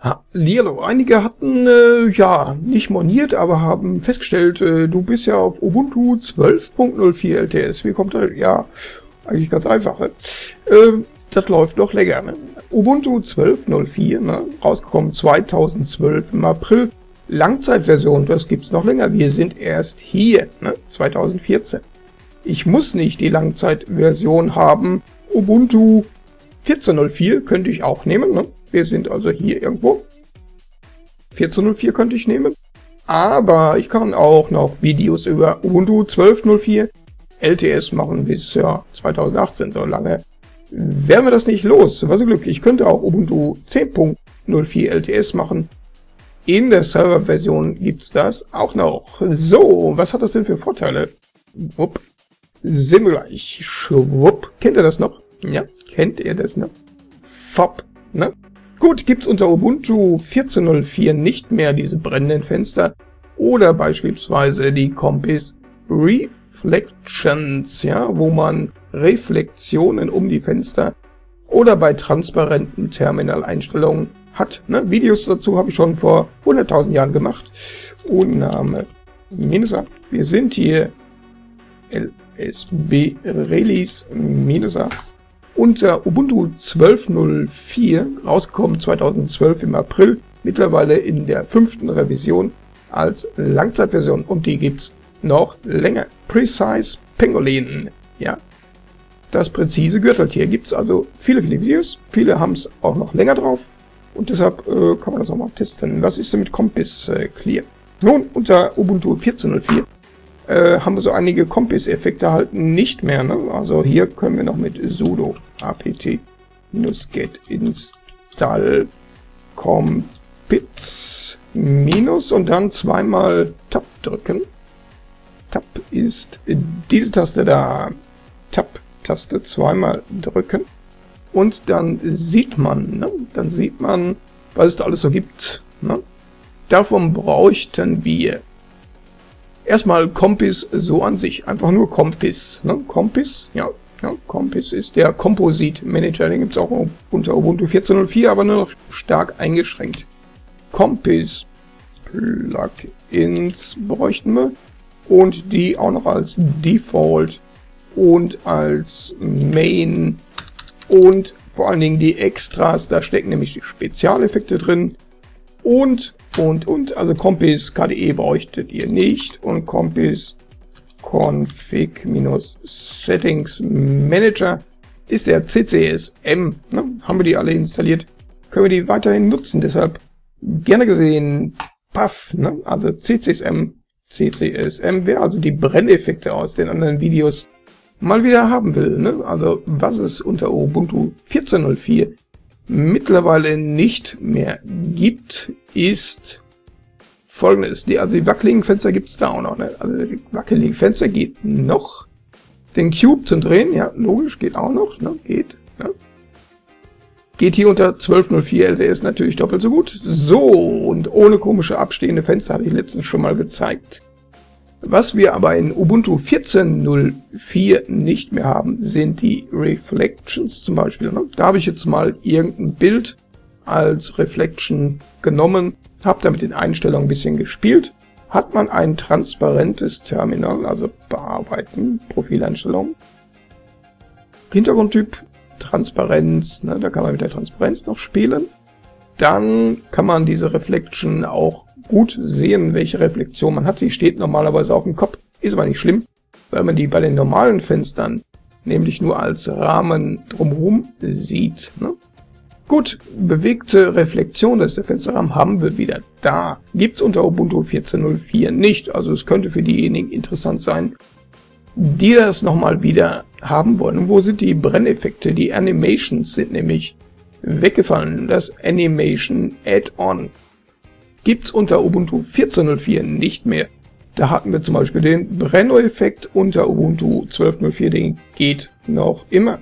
Hallihallo, einige hatten, äh, ja, nicht moniert, aber haben festgestellt, äh, du bist ja auf Ubuntu 12.04 LTS. Wie kommt das? Ja, eigentlich ganz einfach. Ne? Äh, das läuft noch länger. Ne? Ubuntu 12.04, ne? rausgekommen 2012 im April. Langzeitversion, das gibt's noch länger. Wir sind erst hier, ne? 2014. Ich muss nicht die Langzeitversion haben. Ubuntu 14.04 könnte ich auch nehmen. Ne? Wir sind also hier irgendwo. 14.04 könnte ich nehmen. Aber ich kann auch noch Videos über Ubuntu 12.04 LTS machen bis ja 2018. So lange wären wir das nicht los. Was ein Glück. Ich könnte auch Ubuntu 10.04 LTS machen. In der Serverversion gibt's das auch noch. So, was hat das denn für Vorteile? Wupp. Sind wir gleich. Schwupp. Kennt ihr das noch? Ja, kennt ihr das noch? Fop. Ne? Gut, gibt's unter Ubuntu 14.04 nicht mehr diese brennenden Fenster oder beispielsweise die Compass Reflections, ja, wo man Reflexionen um die Fenster oder bei transparenten Terminaleinstellungen hat. Ne? Videos dazu habe ich schon vor 100.000 Jahren gemacht. Und Name Minesa. Wir sind hier LSB Release Minesa unter Ubuntu 12.04 rausgekommen 2012 im April, mittlerweile in der fünften Revision als Langzeitversion und die gibt's noch länger. Precise Pangolin, ja. Das präzise Gürteltier gibt's also viele, viele Videos. Viele haben's auch noch länger drauf und deshalb äh, kann man das auch mal testen. Was ist denn mit Compass äh, Clear? Nun, unter Ubuntu 14.04 äh, haben wir so einige Compass-Effekte halt nicht mehr. Ne? Also hier können wir noch mit sudo apt-get install compits minus und dann zweimal Tab drücken. Tab ist diese Taste da. Tab-Taste zweimal drücken. Und dann sieht man, ne? dann sieht man, was es da alles so gibt. Ne? Davon bräuchten wir erstmal Compass so an sich. Einfach nur Compass. Ne? Compass, ja, ja, Compass ist der Composite Manager, den gibt es auch unter Ubuntu 14.04, aber nur noch stark eingeschränkt. Compass Plugins bräuchten wir und die auch noch als Default und als Main und vor allen Dingen die Extras, da stecken nämlich die Spezialeffekte drin und und und, also Compass KDE bräuchtet ihr nicht und Compass config-settings manager ist der CCSM. Ne? Haben wir die alle installiert? Können wir die weiterhin nutzen? Deshalb gerne gesehen Puff, ne? also CCSM, CCSM, wer also die Brenneffekte aus den anderen Videos mal wieder haben will. Ne? Also was es unter Ubuntu 14.04 mittlerweile nicht mehr gibt, ist folgendes. Die, also die wackeligen Fenster gibt es da auch noch. Ne? Also die wackeligen Fenster geht noch. Den Cube zum Drehen, ja, logisch, geht auch noch. Ne? Geht. Ja. Geht hier unter 1204 LDS natürlich doppelt so gut. So, und ohne komische abstehende Fenster hatte ich letztens schon mal gezeigt. Was wir aber in Ubuntu 14.04 nicht mehr haben, sind die Reflections zum Beispiel. Ne? Da habe ich jetzt mal irgendein Bild als Reflection genommen habe da mit den Einstellungen ein bisschen gespielt. Hat man ein transparentes Terminal, also bearbeiten, Profileinstellungen. Hintergrundtyp, Transparenz, ne, da kann man mit der Transparenz noch spielen. Dann kann man diese Reflection auch gut sehen, welche Reflexion man hat. Die steht normalerweise auf dem Kopf, ist aber nicht schlimm, weil man die bei den normalen Fenstern nämlich nur als Rahmen drumherum sieht. Ne? Gut, bewegte Reflexion des Fensterrahmen haben wir wieder da. Gibt's unter Ubuntu 14.04 nicht, also es könnte für diejenigen interessant sein, die das nochmal wieder haben wollen. Wo sind die Brenneffekte? Die Animations sind nämlich weggefallen. Das Animation Add-on gibt's unter Ubuntu 14.04 nicht mehr. Da hatten wir zum Beispiel den Brenno-Effekt unter Ubuntu 12.04, den geht noch immer.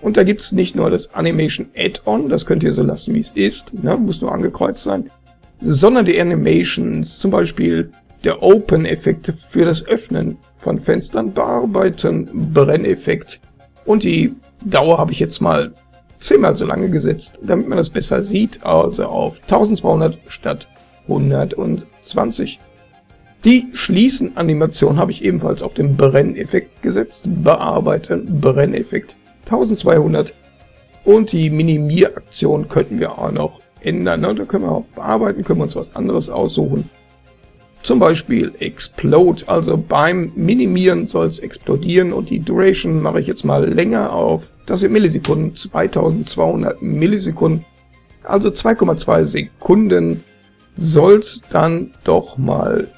Und da gibt es nicht nur das Animation Add-on, das könnt ihr so lassen, wie es ist, ne, muss nur angekreuzt sein, sondern die Animations, zum Beispiel der Open-Effekt für das Öffnen von Fenstern, Bearbeiten, Brenneffekt und die Dauer habe ich jetzt mal zehnmal so lange gesetzt, damit man das besser sieht, also auf 1200 statt 120. Die Schließen-Animation habe ich ebenfalls auf den Brenneffekt gesetzt, bearbeiten, Brenneffekt 1200 und die Minimieraktion könnten wir auch noch ändern. Ne? Da können wir auch bearbeiten, können wir uns was anderes aussuchen. Zum Beispiel Explode, also beim Minimieren soll es explodieren und die Duration mache ich jetzt mal länger auf. Das sind Millisekunden, 2200 Millisekunden, also 2,2 Sekunden soll es dann doch mal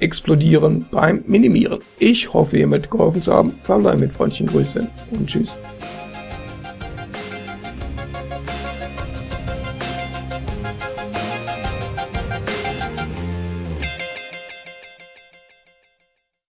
explodieren beim Minimieren. Ich hoffe, ihr mitgeholfen zu haben. Verbleibe mit freundlichen Grüßen und Tschüss.